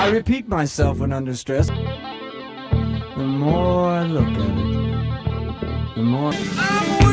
I repeat myself when under stress. The more I look at it, the more...